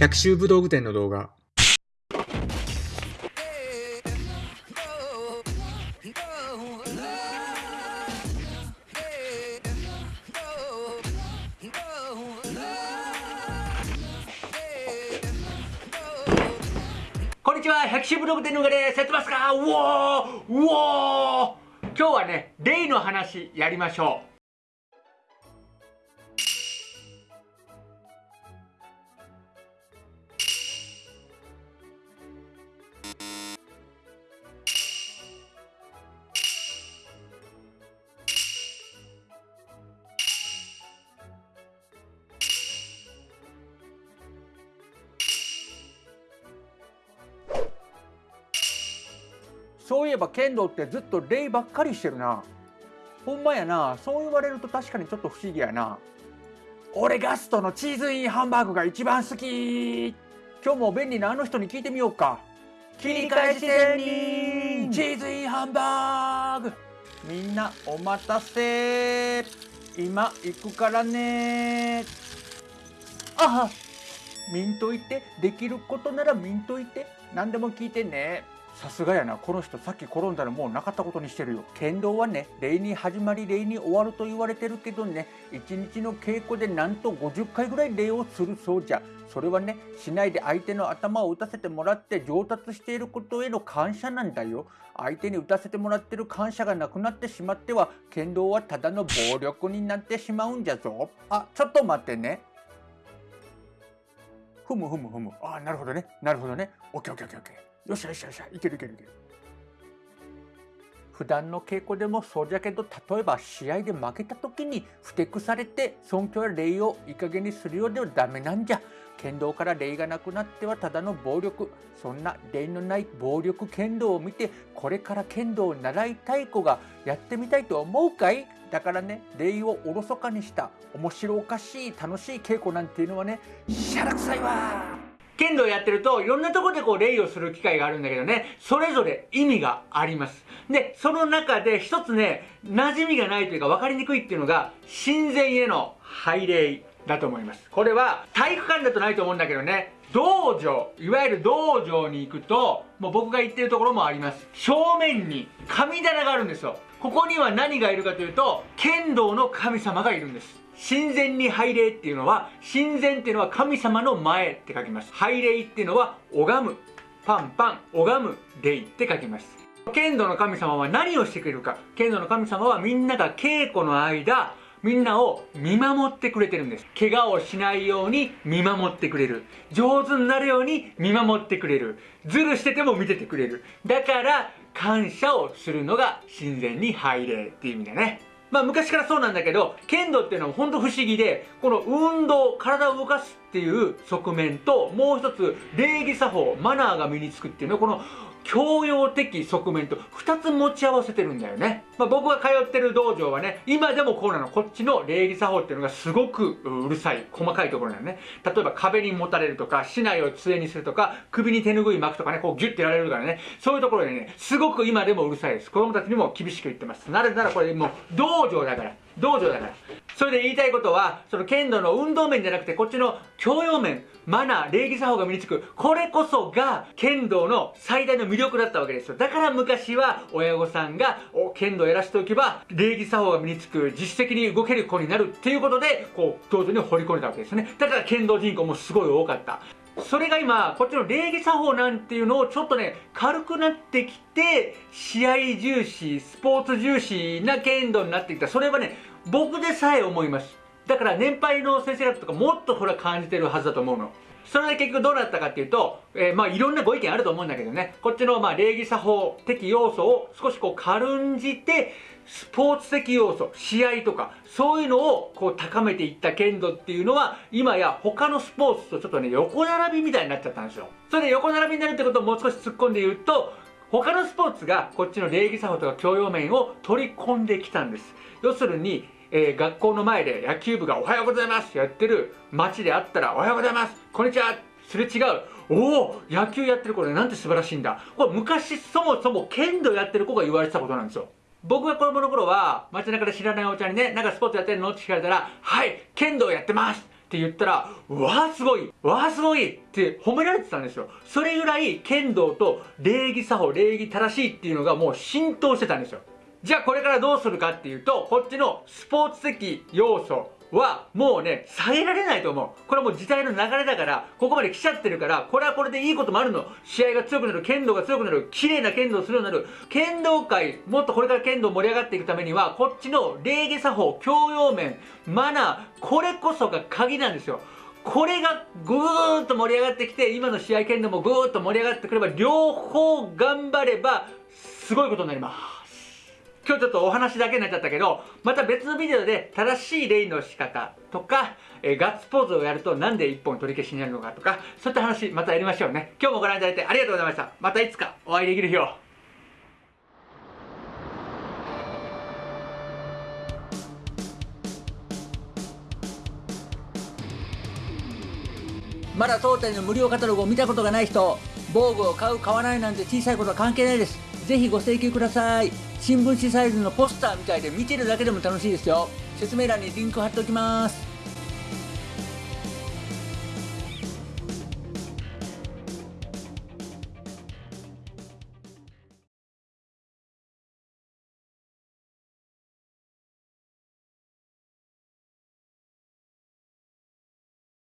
百秋武道具店の動画。こんにちは、百秋ブログ店の動画です。やってますか？うおーうおー今日はね、レイの話やりましょう。そういえば剣道ってずっと礼ばっかりしてるな。ほんまやな、そう言われると確かにちょっと不思議やな。俺ガストのチーズインハンバーグが一番好き。今日も便利なあの人に聞いてみようか。切り返し仙人。チーズインハンバーグ。みんなお待たせ。今行くからね。ああ見んといて。できることなら見んといて。何でも聞いてねさすがやな。この人さっき転んだらもうなかったことにしてるよ。剣道はね礼に始まり礼に終わると言われてるけどね一日の稽古でなんと50回ぐらい礼をするそうじゃ。それはねしないで相手の頭を打たせてもらって上達していることへの感謝なんだよ。相手に打たせてもらってる感謝がなくなってしまっては剣道はただの暴力になってしまうんじゃぞ。あちょっと待ってね。ふむふむふむ。ああなるほどね。なるほどね。オッケーオッケーオッケー。よっしゃよっしゃよっしゃいけるいけるいける。普段の稽古でもそうじゃけど例えば試合で負けた時にふてくされて尊敬や礼をいい加減にするようではダメなんじゃ。剣道から礼がなくなってはただの暴力そんな礼のない暴力剣道を見てこれから剣道を習いたい子がやってみたいと思うかい？だからね礼をおろそかにした面白おかしい楽しい稽古なんていうのはねしゃらくさいわ剣道やってるといろんなとこでこう礼をする機会があるんだけどね。それぞれ意味があります。でその中で一つね馴染みがないというか分かりにくいっていうのが神前への拝礼だと思います。これは体育館だとないと思うんだけどね。道場いわゆる道場に行くともう僕が行ってるところもあります。正面に神棚があるんですよ。ここには何がいるかというと剣道の神様がいるんです。神前に拝礼っていうのは神前っていうのは神様の前って書きます。拝礼っていうのは拝む。パンパン拝む。礼って書きます。剣道の神様は何をしてくれるか。剣道の神様はみんなが稽古の間みんなを見守ってくれてるんです。怪我をしないように見守ってくれる。上手になるように見守ってくれる。ズルしてても見ててくれる。だから感謝をするのが神前に拝礼っていう意味だね。まあ昔からそうなんだけど、剣道っていうのは本当不思議で、この運動、体を動かすっていう側面と、もう一つ、礼儀作法、マナーが身につくっていうのは、この教養的側面と2つ持ち合わせてるんだよね。まあ、僕が通ってる道場はね、今でもこうなの。こっちの礼儀作法っていうのがすごくうるさい、細かいところなのね。例えば壁に持たれるとか、竹刀を杖にするとか、首に手拭い巻くとかね、こうギュッてやられるからね。そういうところでね、すごく今でもうるさいです。子供たちにも厳しく言ってます。なぜならこれもう道場だから。道場だから。それで言いたいことは、その剣道の運動面じゃなくて、こっちの教養面、マナー、礼儀作法が身につく。これこそが剣道の最大の魅力だったわけですよ。だから昔は親御さんが、お、剣道やらせておけば、礼儀作法が身につく、実績に動ける子になるっていうことで、こう、道場に掘り込んだわけですね。だから剣道人口もすごい多かった。それが今、こっちの礼儀作法なんていうのをちょっとね、軽くなってきて、試合重視、スポーツ重視な剣道になってきた。それはね、僕でさえ思います。だから年配の先生方とかもっとこれは感じてるはずだと思うの。それで結局どうなったかっていうと、えー、まあいろんなご意見あると思うんだけどね、こっちのまあ礼儀作法的要素を少しこう軽んじて、スポーツ的要素、試合とか、そういうのをこう高めていった剣道っていうのは、今や他のスポーツとちょっとね、横並びみたいになっちゃったんですよ。それで横並びになるってことをもう少し突っ込んで言うと、他のスポーツがこっちの礼儀作法とか教養面を取り込んできたんです。要するに、えー、学校の前で野球部がおはようございますやってる街であったらおはようございますこんにちはすれ違う。おお野球やってる子でなんて素晴らしいんだ。これ昔そもそも剣道やってる子が言われてたことなんですよ。僕が子供の頃は街中で知らないお茶にねなんかスポーツやってるの？って聞かれたらはい剣道やってます。って言ったら、わあすごいわあすごいって褒められてたんですよ。それぐらい剣道と礼儀作法、礼儀正しいっていうのがもう浸透してたんですよ。じゃあこれからどうするかっていうと、こっちのスポーツ的要素はもうね、下げられないと思う。これはもう時代の流れだから、ここまで来ちゃってるから、これはこれでいいこともあるの。試合が強くなる、剣道が強くなる、綺麗な剣道をするようになる。剣道界、もっとこれから剣道盛り上がっていくためには、こっちの礼儀作法、教養面、マナー、これこそが鍵なんですよ。これがぐーっと盛り上がってきて、今の試合剣道もぐーっと盛り上がってくれば、両方頑張れば、すごいことになります。今日ちょっとお話だけになっちゃったけど、また別のビデオで正しいレイの仕方とか、えー、ガッツポーズをやるとなんで一本取り消しになるのかとか、そういった話またやりましょうね。今日もご覧いただいてありがとうございました。またいつかお会いできる日を。まだ当店の無料カタログを見たことがない人、防具を買う買わないなんて小さいことは関係ないです。ぜひご請求ください。新聞紙サイズのポスターみたいで見てるだけでも楽しいですよ説明欄にリンク貼っておきます